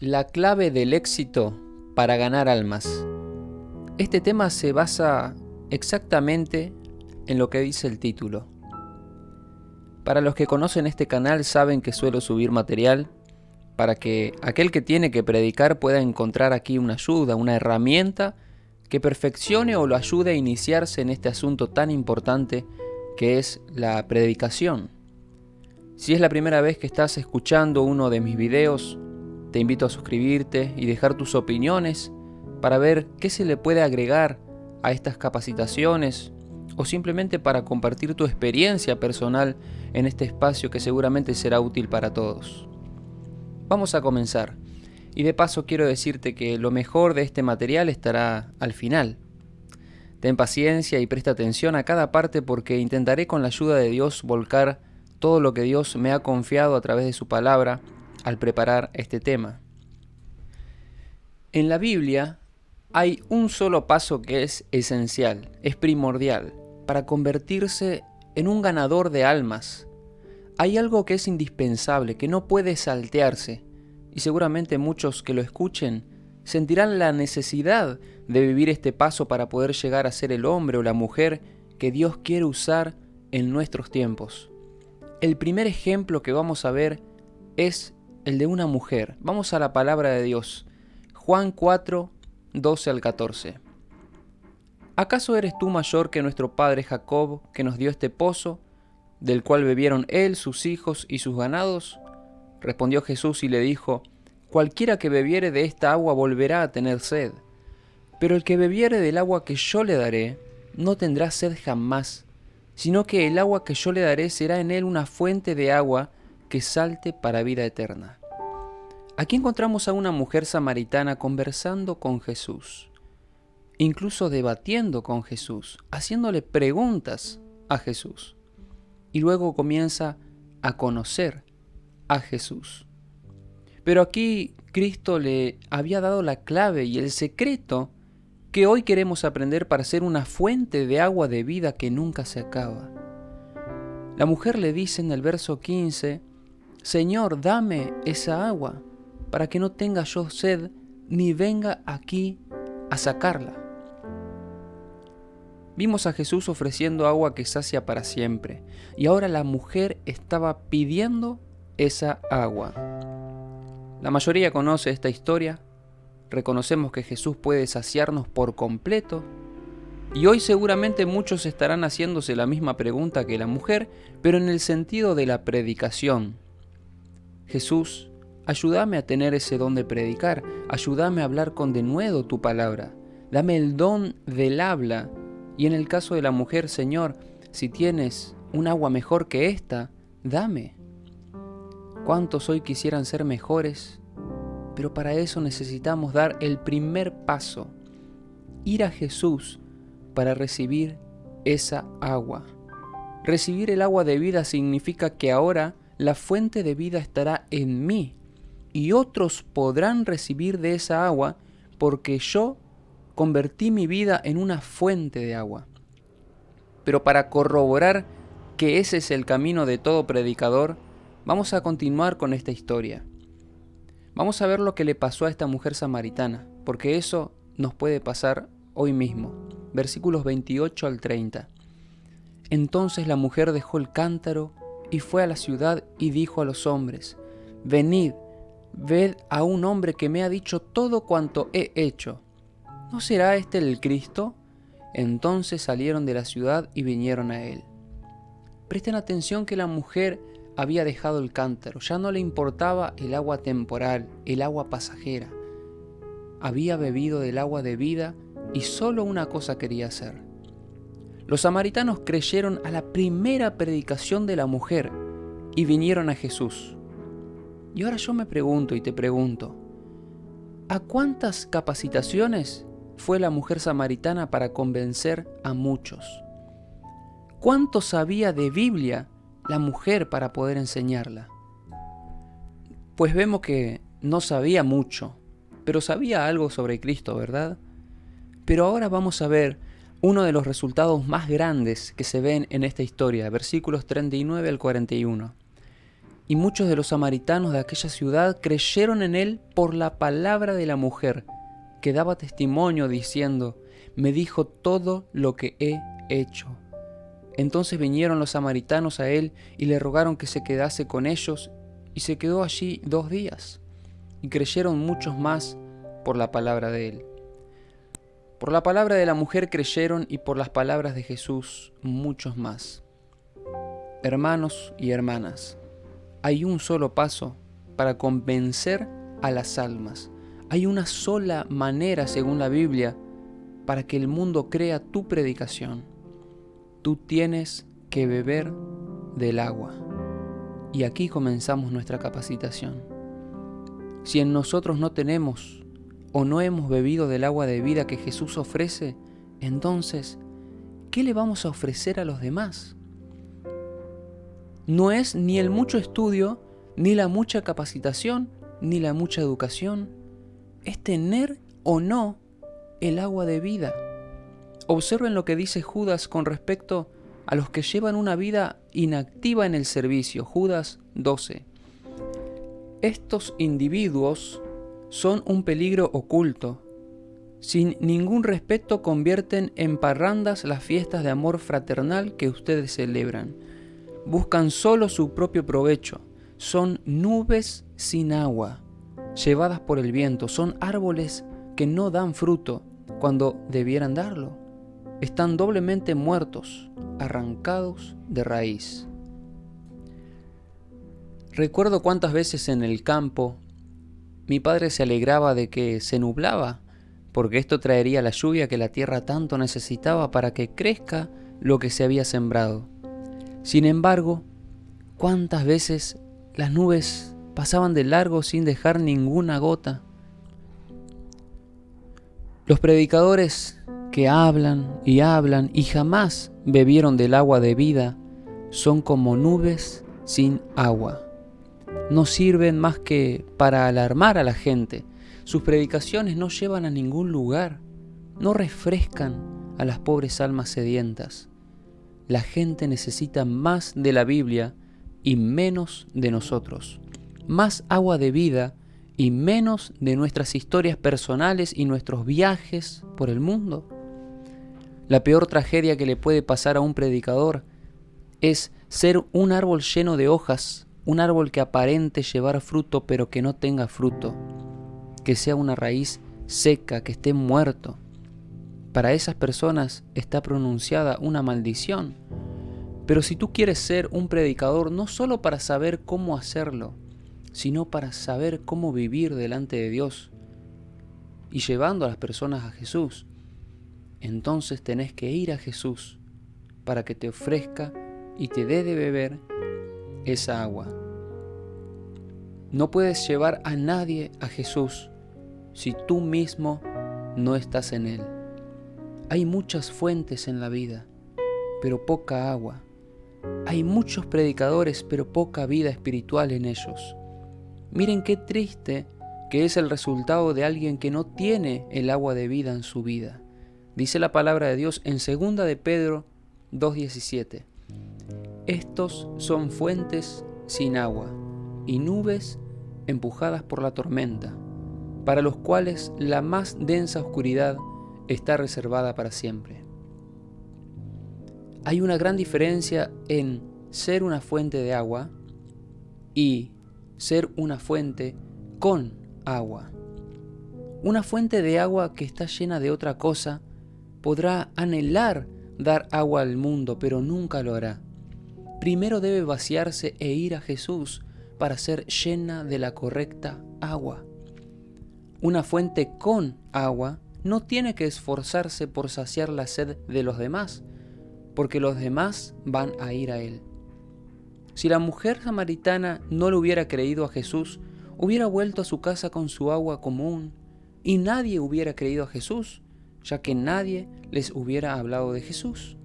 La clave del éxito para ganar almas. Este tema se basa exactamente en lo que dice el título. Para los que conocen este canal saben que suelo subir material para que aquel que tiene que predicar pueda encontrar aquí una ayuda, una herramienta que perfeccione o lo ayude a iniciarse en este asunto tan importante que es la predicación. Si es la primera vez que estás escuchando uno de mis videos, te invito a suscribirte y dejar tus opiniones para ver qué se le puede agregar a estas capacitaciones o simplemente para compartir tu experiencia personal en este espacio que seguramente será útil para todos. Vamos a comenzar. Y de paso quiero decirte que lo mejor de este material estará al final. Ten paciencia y presta atención a cada parte porque intentaré con la ayuda de Dios volcar todo lo que Dios me ha confiado a través de su palabra al preparar este tema. En la Biblia hay un solo paso que es esencial, es primordial, para convertirse en un ganador de almas. Hay algo que es indispensable, que no puede saltearse, y seguramente muchos que lo escuchen sentirán la necesidad de vivir este paso para poder llegar a ser el hombre o la mujer que Dios quiere usar en nuestros tiempos. El primer ejemplo que vamos a ver es el de una mujer. Vamos a la palabra de Dios. Juan 4, 12 al 14. ¿Acaso eres tú mayor que nuestro padre Jacob, que nos dio este pozo, del cual bebieron él, sus hijos y sus ganados? Respondió Jesús y le dijo, Cualquiera que bebiere de esta agua volverá a tener sed, pero el que bebiere del agua que yo le daré, no tendrá sed jamás, sino que el agua que yo le daré será en él una fuente de agua que salte para vida eterna. Aquí encontramos a una mujer samaritana conversando con Jesús, incluso debatiendo con Jesús, haciéndole preguntas a Jesús. Y luego comienza a conocer a Jesús. Pero aquí Cristo le había dado la clave y el secreto que hoy queremos aprender para ser una fuente de agua de vida que nunca se acaba. La mujer le dice en el verso 15, Señor, dame esa agua, para que no tenga yo sed, ni venga aquí a sacarla. Vimos a Jesús ofreciendo agua que sacia para siempre, y ahora la mujer estaba pidiendo esa agua. La mayoría conoce esta historia, reconocemos que Jesús puede saciarnos por completo, y hoy seguramente muchos estarán haciéndose la misma pregunta que la mujer, pero en el sentido de la predicación, Jesús, ayúdame a tener ese don de predicar, ayúdame a hablar con denuedo tu palabra, dame el don del habla, y en el caso de la mujer, Señor, si tienes un agua mejor que esta, dame. ¿Cuántos hoy quisieran ser mejores? Pero para eso necesitamos dar el primer paso, ir a Jesús para recibir esa agua. Recibir el agua de vida significa que ahora la fuente de vida estará en mí y otros podrán recibir de esa agua porque yo convertí mi vida en una fuente de agua. Pero para corroborar que ese es el camino de todo predicador, vamos a continuar con esta historia. Vamos a ver lo que le pasó a esta mujer samaritana, porque eso nos puede pasar hoy mismo. Versículos 28 al 30. Entonces la mujer dejó el cántaro y fue a la ciudad y dijo a los hombres, Venid, ved a un hombre que me ha dicho todo cuanto he hecho. ¿No será este el Cristo? Entonces salieron de la ciudad y vinieron a él. Presten atención que la mujer había dejado el cántaro, ya no le importaba el agua temporal, el agua pasajera. Había bebido del agua de vida y solo una cosa quería hacer, los samaritanos creyeron a la primera predicación de la mujer y vinieron a Jesús. Y ahora yo me pregunto y te pregunto, ¿a cuántas capacitaciones fue la mujer samaritana para convencer a muchos? ¿Cuánto sabía de Biblia la mujer para poder enseñarla? Pues vemos que no sabía mucho, pero sabía algo sobre Cristo, ¿verdad? Pero ahora vamos a ver uno de los resultados más grandes que se ven en esta historia, versículos 39 al 41. y muchos de los samaritanos de aquella ciudad creyeron en él por la palabra de la mujer, que daba testimonio diciendo, me dijo todo lo que he hecho. Entonces vinieron los samaritanos a él y le rogaron que se quedase con ellos, y se quedó allí dos días. Y creyeron muchos más por la palabra de él. Por la palabra de la mujer creyeron y por las palabras de Jesús muchos más. Hermanos y hermanas, hay un solo paso para convencer a las almas. Hay una sola manera, según la Biblia, para que el mundo crea tu predicación. Tú tienes que beber del agua. Y aquí comenzamos nuestra capacitación. Si en nosotros no tenemos o no hemos bebido del agua de vida que Jesús ofrece, entonces, ¿qué le vamos a ofrecer a los demás? No es ni el mucho estudio, ni la mucha capacitación, ni la mucha educación. Es tener o no el agua de vida. Observen lo que dice Judas con respecto a los que llevan una vida inactiva en el servicio. Judas 12. Estos individuos son un peligro oculto. Sin ningún respeto convierten en parrandas las fiestas de amor fraternal que ustedes celebran. Buscan solo su propio provecho. Son nubes sin agua, llevadas por el viento. Son árboles que no dan fruto cuando debieran darlo. Están doblemente muertos, arrancados de raíz. Recuerdo cuántas veces en el campo mi padre se alegraba de que se nublaba, porque esto traería la lluvia que la tierra tanto necesitaba para que crezca lo que se había sembrado. Sin embargo, cuántas veces las nubes pasaban de largo sin dejar ninguna gota. Los predicadores que hablan y hablan y jamás bebieron del agua de vida son como nubes sin agua no sirven más que para alarmar a la gente. Sus predicaciones no llevan a ningún lugar, no refrescan a las pobres almas sedientas. La gente necesita más de la Biblia y menos de nosotros, más agua de vida y menos de nuestras historias personales y nuestros viajes por el mundo. La peor tragedia que le puede pasar a un predicador es ser un árbol lleno de hojas un árbol que aparente llevar fruto pero que no tenga fruto, que sea una raíz seca, que esté muerto. Para esas personas está pronunciada una maldición. Pero si tú quieres ser un predicador no solo para saber cómo hacerlo, sino para saber cómo vivir delante de Dios y llevando a las personas a Jesús, entonces tenés que ir a Jesús para que te ofrezca y te dé de beber esa agua. No puedes llevar a nadie a Jesús si tú mismo no estás en Él. Hay muchas fuentes en la vida, pero poca agua. Hay muchos predicadores, pero poca vida espiritual en ellos. Miren qué triste que es el resultado de alguien que no tiene el agua de vida en su vida. Dice la palabra de Dios en 2 de Pedro 2.17. Estos son fuentes sin agua y nubes empujadas por la tormenta, para los cuales la más densa oscuridad está reservada para siempre. Hay una gran diferencia en ser una fuente de agua y ser una fuente con agua. Una fuente de agua que está llena de otra cosa podrá anhelar dar agua al mundo, pero nunca lo hará primero debe vaciarse e ir a Jesús para ser llena de la correcta agua. Una fuente con agua no tiene que esforzarse por saciar la sed de los demás, porque los demás van a ir a él. Si la mujer samaritana no le hubiera creído a Jesús, hubiera vuelto a su casa con su agua común, y nadie hubiera creído a Jesús, ya que nadie les hubiera hablado de Jesús.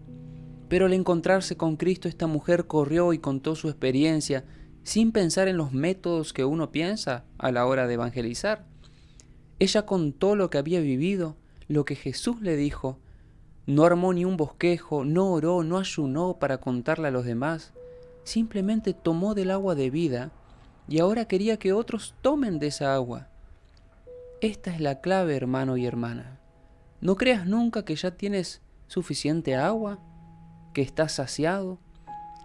Pero al encontrarse con Cristo esta mujer corrió y contó su experiencia sin pensar en los métodos que uno piensa a la hora de evangelizar. Ella contó lo que había vivido, lo que Jesús le dijo. No armó ni un bosquejo, no oró, no ayunó para contarle a los demás. simplemente tomó del agua de vida y ahora quería que otros tomen de esa agua. Esta es la clave, hermano y hermana. No creas nunca que ya tienes suficiente agua, que estás saciado.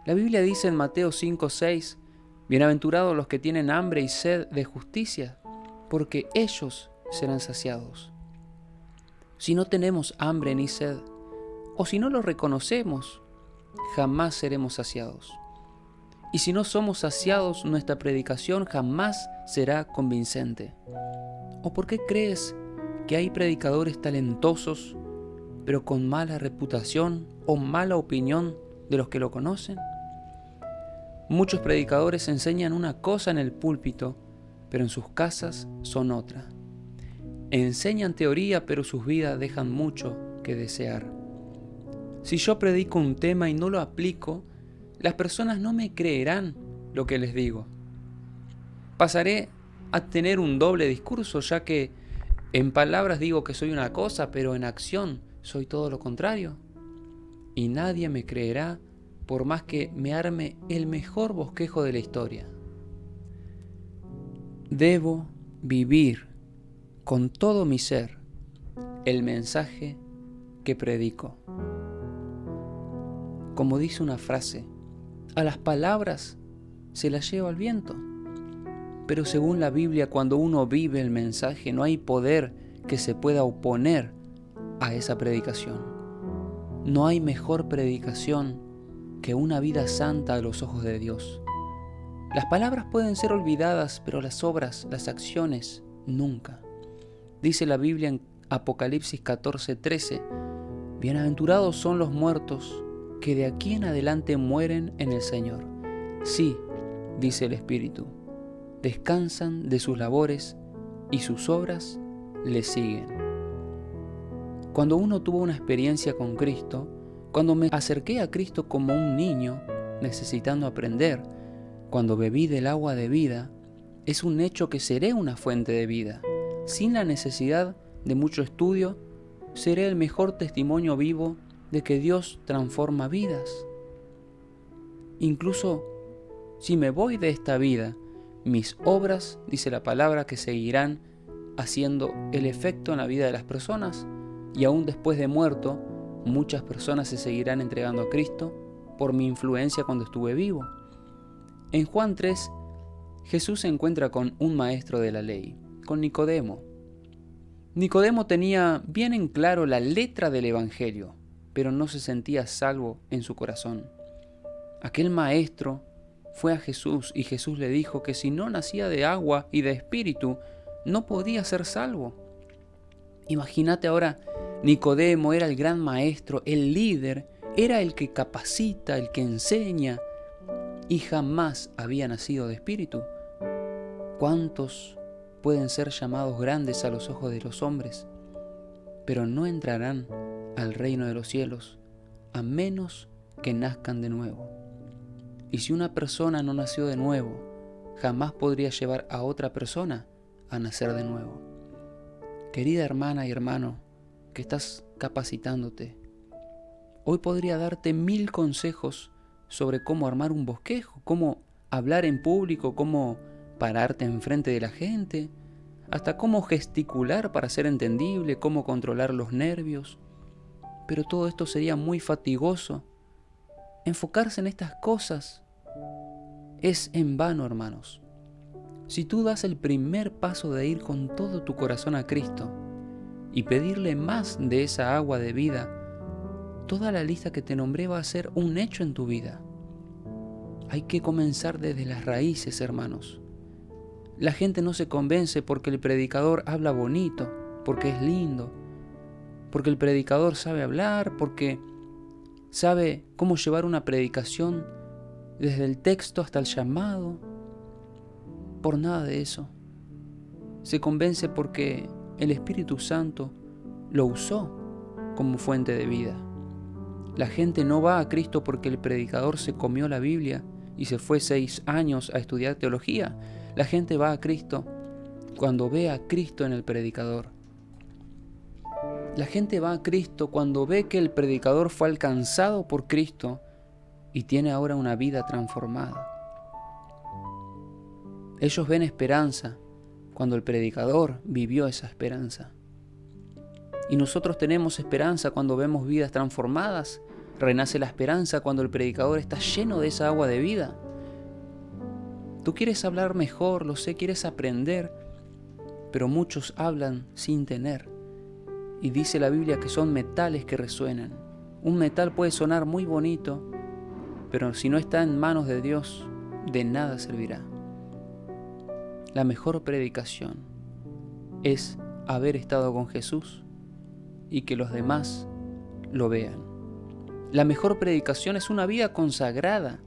La Biblia dice en Mateo 5:6, Bienaventurados los que tienen hambre y sed de justicia, porque ellos serán saciados. Si no tenemos hambre ni sed, o si no lo reconocemos, jamás seremos saciados. Y si no somos saciados, nuestra predicación jamás será convincente. ¿O por qué crees que hay predicadores talentosos, pero con mala reputación o mala opinión de los que lo conocen? Muchos predicadores enseñan una cosa en el púlpito, pero en sus casas son otra. Enseñan teoría, pero sus vidas dejan mucho que desear. Si yo predico un tema y no lo aplico, las personas no me creerán lo que les digo. Pasaré a tener un doble discurso, ya que en palabras digo que soy una cosa, pero en acción soy todo lo contrario. Y nadie me creerá por más que me arme el mejor bosquejo de la historia. Debo vivir con todo mi ser el mensaje que predico. Como dice una frase, a las palabras se las lleva el viento. Pero según la Biblia, cuando uno vive el mensaje, no hay poder que se pueda oponer a esa predicación. No hay mejor predicación que una vida santa a los ojos de Dios. Las palabras pueden ser olvidadas, pero las obras, las acciones, nunca. Dice la Biblia en Apocalipsis 14:13, Bienaventurados son los muertos que de aquí en adelante mueren en el Señor. Sí, dice el Espíritu, descansan de sus labores y sus obras le siguen. Cuando uno tuvo una experiencia con Cristo, cuando me acerqué a Cristo como un niño, necesitando aprender, cuando bebí del agua de vida, es un hecho que seré una fuente de vida. Sin la necesidad de mucho estudio, seré el mejor testimonio vivo de que Dios transforma vidas. Incluso si me voy de esta vida, mis obras, dice la palabra, que seguirán haciendo el efecto en la vida de las personas y aún después de muerto, muchas personas se seguirán entregando a Cristo por mi influencia cuando estuve vivo. En Juan 3, Jesús se encuentra con un maestro de la ley, con Nicodemo. Nicodemo tenía bien en claro la letra del Evangelio, pero no se sentía salvo en su corazón. Aquel maestro fue a Jesús y Jesús le dijo que si no nacía de agua y de espíritu, no podía ser salvo. Imagínate ahora, Nicodemo era el gran maestro, el líder, era el que capacita, el que enseña, y jamás había nacido de espíritu. ¿Cuántos pueden ser llamados grandes a los ojos de los hombres, pero no entrarán al reino de los cielos, a menos que nazcan de nuevo. Y si una persona no nació de nuevo, jamás podría llevar a otra persona a nacer de nuevo. Querida hermana y hermano, que estás capacitándote, hoy podría darte mil consejos sobre cómo armar un bosquejo, cómo hablar en público, cómo pararte enfrente de la gente, hasta cómo gesticular para ser entendible, cómo controlar los nervios, pero todo esto sería muy fatigoso. Enfocarse en estas cosas es en vano, hermanos. Si tú das el primer paso de ir con todo tu corazón a Cristo y pedirle más de esa agua de vida, toda la lista que te nombré va a ser un hecho en tu vida. Hay que comenzar desde las raíces, hermanos. La gente no se convence porque el predicador habla bonito, porque es lindo, porque el predicador sabe hablar, porque sabe cómo llevar una predicación desde el texto hasta el llamado. Por nada de eso. Se convence porque el Espíritu Santo lo usó como fuente de vida. La gente no va a Cristo porque el predicador se comió la Biblia y se fue seis años a estudiar teología. La gente va a Cristo cuando ve a Cristo en el predicador. La gente va a Cristo cuando ve que el predicador fue alcanzado por Cristo y tiene ahora una vida transformada. Ellos ven esperanza cuando el predicador vivió esa esperanza. Y nosotros tenemos esperanza cuando vemos vidas transformadas. Renace la esperanza cuando el predicador está lleno de esa agua de vida. Tú quieres hablar mejor, lo sé, quieres aprender, pero muchos hablan sin tener. Y dice la Biblia que son metales que resuenan. Un metal puede sonar muy bonito, pero si no está en manos de Dios, de nada servirá. La mejor predicación es haber estado con Jesús y que los demás lo vean. La mejor predicación es una vida consagrada,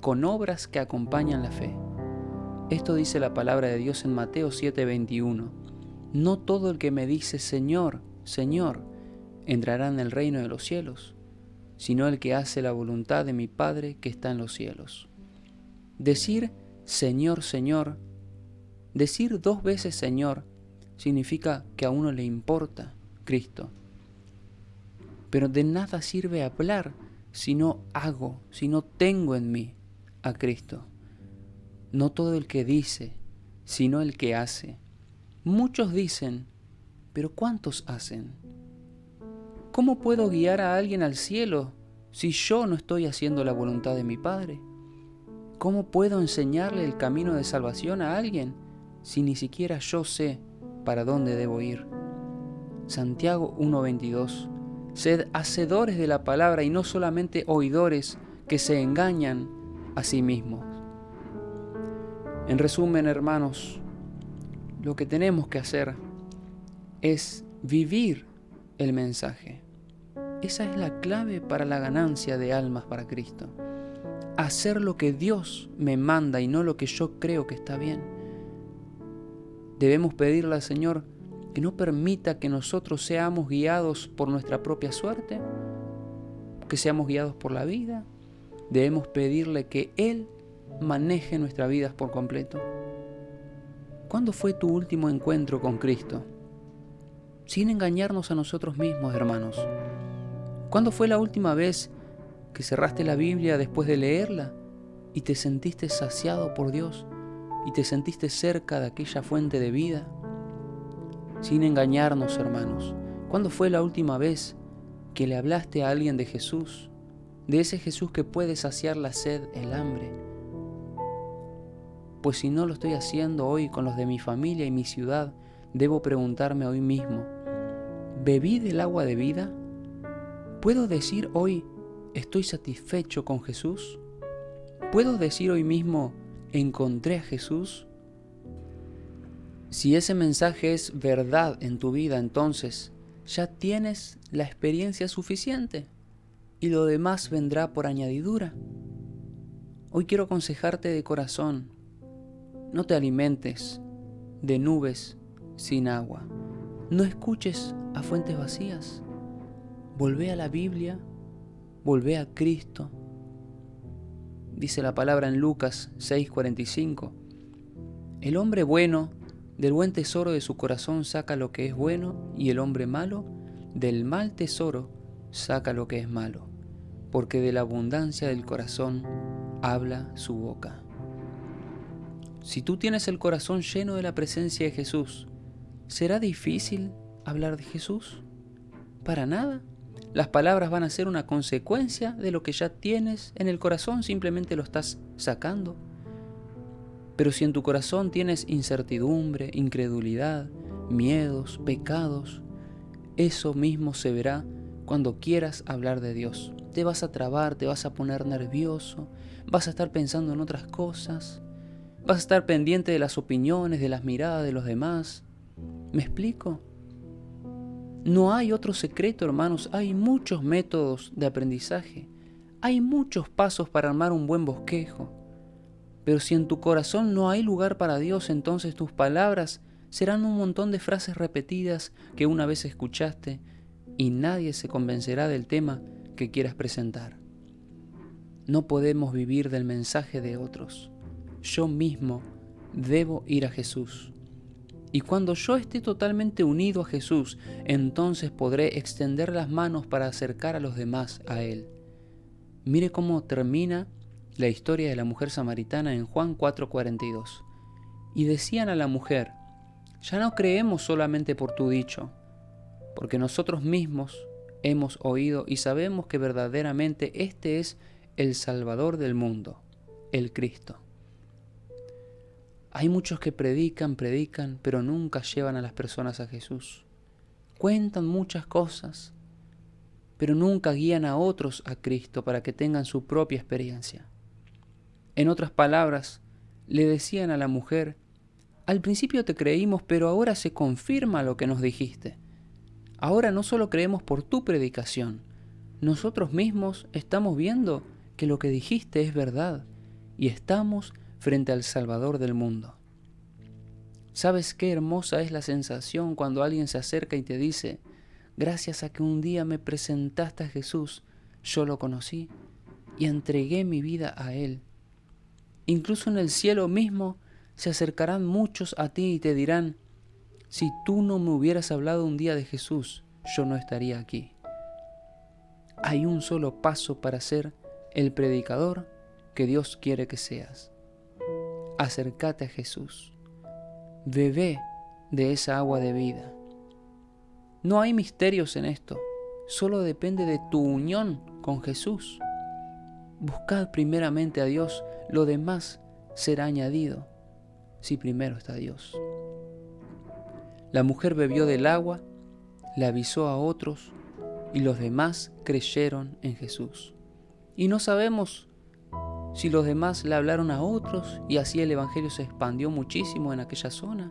con obras que acompañan la fe. Esto dice la palabra de Dios en Mateo 7:21. No todo el que me dice Señor, Señor, entrará en el reino de los cielos, sino el que hace la voluntad de mi Padre que está en los cielos. Decir Señor, Señor, decir dos veces Señor, significa que a uno le importa Cristo. Pero de nada sirve hablar si no hago, si no tengo en mí a Cristo. No todo el que dice, sino el que hace. Muchos dicen, pero ¿cuántos hacen? ¿Cómo puedo guiar a alguien al cielo si yo no estoy haciendo la voluntad de mi Padre? ¿Cómo puedo enseñarle el camino de salvación a alguien si ni siquiera yo sé para dónde debo ir? Santiago 1:22 Sed hacedores de la palabra y no solamente oidores que se engañan a sí mismos. En resumen, hermanos, lo que tenemos que hacer es vivir el mensaje. Esa es la clave para la ganancia de almas para Cristo. Hacer lo que Dios me manda y no lo que yo creo que está bien. Debemos pedirle al Señor que no permita que nosotros seamos guiados por nuestra propia suerte, que seamos guiados por la vida. Debemos pedirle que Él maneje nuestras vidas por completo. ¿Cuándo fue tu último encuentro con Cristo? Sin engañarnos a nosotros mismos, hermanos. ¿Cuándo fue la última vez que cerraste la Biblia después de leerla y te sentiste saciado por Dios y te sentiste cerca de aquella fuente de vida? sin engañarnos, hermanos. ¿Cuándo fue la última vez que le hablaste a alguien de Jesús? De ese Jesús que puede saciar la sed, el hambre. Pues si no lo estoy haciendo hoy con los de mi familia y mi ciudad, debo preguntarme hoy mismo, ¿bebí del agua de vida? ¿Puedo decir hoy, estoy satisfecho con Jesús? ¿Puedo decir hoy mismo, encontré a Jesús? Si ese mensaje es verdad en tu vida, entonces ya tienes la experiencia suficiente y lo demás vendrá por añadidura. Hoy quiero aconsejarte de corazón, no te alimentes de nubes sin agua, no escuches a fuentes vacías, volvé a la Biblia, volvé a Cristo. Dice la palabra en Lucas 6:45, el hombre bueno del buen tesoro de su corazón saca lo que es bueno y el hombre malo del mal tesoro saca lo que es malo, porque de la abundancia del corazón habla su boca. Si tú tienes el corazón lleno de la presencia de Jesús, ¿será difícil hablar de Jesús? Para nada. Las palabras van a ser una consecuencia de lo que ya tienes en el corazón, simplemente lo estás sacando. Pero si en tu corazón tienes incertidumbre, incredulidad, miedos, pecados, eso mismo se verá cuando quieras hablar de Dios. Te vas a trabar, te vas a poner nervioso, vas a estar pensando en otras cosas, vas a estar pendiente de las opiniones, de las miradas de los demás. ¿Me explico? No hay otro secreto, hermanos, hay muchos métodos de aprendizaje, hay muchos pasos para armar un buen bosquejo. Pero si en tu corazón no hay lugar para Dios, entonces tus palabras serán un montón de frases repetidas que una vez escuchaste y nadie se convencerá del tema que quieras presentar. No podemos vivir del mensaje de otros. Yo mismo debo ir a Jesús. Y cuando yo esté totalmente unido a Jesús, entonces podré extender las manos para acercar a los demás a Él. Mire cómo termina la historia de la mujer samaritana en Juan 4:42. Y decían a la mujer, ya no creemos solamente por tu dicho, porque nosotros mismos hemos oído y sabemos que verdaderamente este es el Salvador del mundo, el Cristo. Hay muchos que predican, predican, pero nunca llevan a las personas a Jesús. Cuentan muchas cosas, pero nunca guían a otros a Cristo para que tengan su propia experiencia. En otras palabras, le decían a la mujer, al principio te creímos, pero ahora se confirma lo que nos dijiste. Ahora no solo creemos por tu predicación, nosotros mismos estamos viendo que lo que dijiste es verdad y estamos frente al Salvador del mundo. ¿Sabes qué hermosa es la sensación cuando alguien se acerca y te dice, gracias a que un día me presentaste a Jesús, yo lo conocí y entregué mi vida a Él? Incluso en el cielo mismo se acercarán muchos a ti y te dirán, si tú no me hubieras hablado un día de Jesús, yo no estaría aquí. Hay un solo paso para ser el predicador que Dios quiere que seas. Acércate a Jesús. Bebé de esa agua de vida. No hay misterios en esto, solo depende de tu unión con Jesús. Buscad primeramente a Dios, lo demás será añadido si primero está Dios. La mujer bebió del agua, le avisó a otros y los demás creyeron en Jesús. Y no sabemos si los demás le hablaron a otros y así el Evangelio se expandió muchísimo en aquella zona.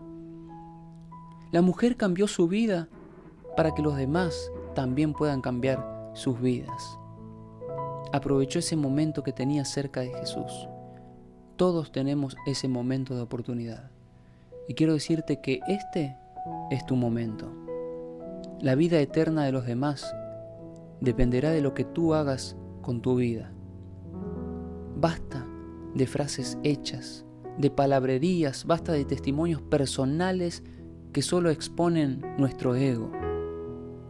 La mujer cambió su vida para que los demás también puedan cambiar sus vidas. Aprovechó ese momento que tenía cerca de Jesús. Todos tenemos ese momento de oportunidad. Y quiero decirte que este es tu momento. La vida eterna de los demás dependerá de lo que tú hagas con tu vida. Basta de frases hechas, de palabrerías, basta de testimonios personales que solo exponen nuestro ego.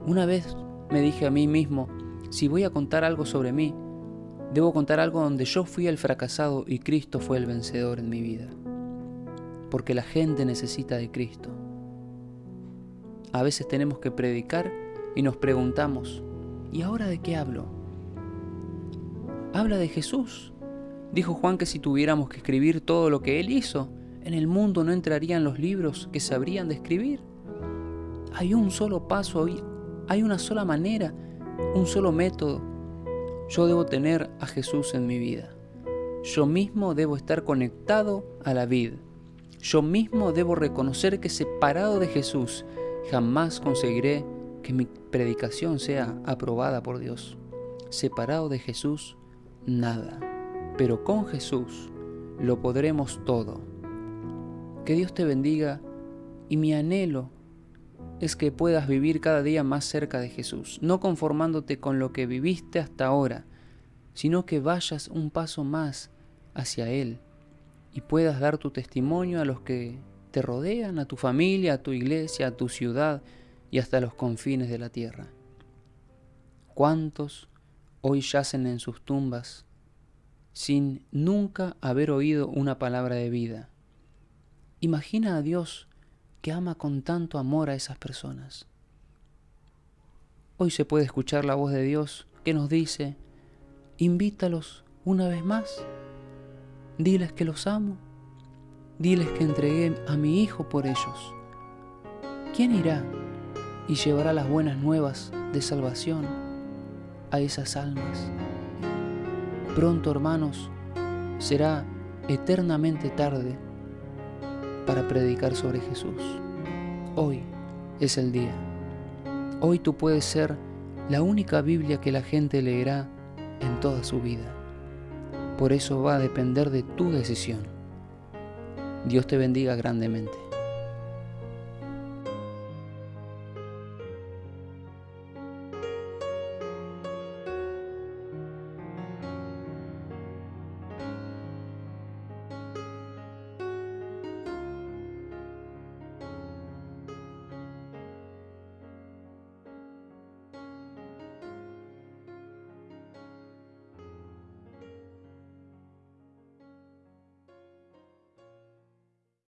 Una vez me dije a mí mismo, si voy a contar algo sobre mí, Debo contar algo donde yo fui el fracasado y Cristo fue el vencedor en mi vida. Porque la gente necesita de Cristo. A veces tenemos que predicar y nos preguntamos, ¿y ahora de qué hablo? Habla de Jesús. Dijo Juan que si tuviéramos que escribir todo lo que Él hizo, en el mundo no entrarían los libros que sabrían de escribir. Hay un solo paso, hay una sola manera, un solo método yo debo tener a Jesús en mi vida. Yo mismo debo estar conectado a la vid. Yo mismo debo reconocer que separado de Jesús jamás conseguiré que mi predicación sea aprobada por Dios. Separado de Jesús, nada. Pero con Jesús lo podremos todo. Que Dios te bendiga y mi anhelo es que puedas vivir cada día más cerca de Jesús, no conformándote con lo que viviste hasta ahora, sino que vayas un paso más hacia Él y puedas dar tu testimonio a los que te rodean, a tu familia, a tu iglesia, a tu ciudad y hasta los confines de la tierra. ¿Cuántos hoy yacen en sus tumbas sin nunca haber oído una palabra de vida? Imagina a Dios que ama con tanto amor a esas personas. Hoy se puede escuchar la voz de Dios que nos dice, invítalos una vez más, diles que los amo, diles que entregué a mi Hijo por ellos. ¿Quién irá y llevará las buenas nuevas de salvación a esas almas? Pronto, hermanos, será eternamente tarde para predicar sobre Jesús. Hoy es el día. Hoy tú puedes ser la única Biblia que la gente leerá en toda su vida. Por eso va a depender de tu decisión. Dios te bendiga grandemente.